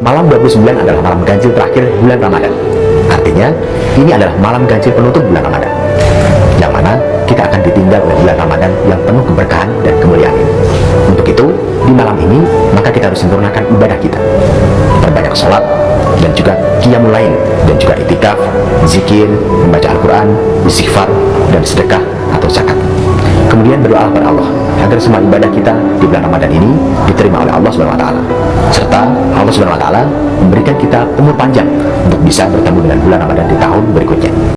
malam 29 adalah malam ganjil terakhir bulan Ramadan. Artinya, ini adalah malam ganjil penutup bulan Ramadan. Yang mana kita akan ditinggal oleh bulan Ramadan yang penuh keberkahan dan kemuliaan ini. Untuk itu, di malam ini, maka kita harus sempurnakan ibadah kita. Perbanyak sholat, dan juga qiyamul lain, dan juga itikaf, zikir, membaca Al-Quran, istighfar, dan sedekah atau zakat. Kemudian berdoa kepada Allah agar semua ibadah kita di bulan Ramadan ini diterima oleh Allah taala. Serta Allah taala memberikan kita umur panjang untuk bisa bertemu dengan bulan Ramadan di tahun berikutnya.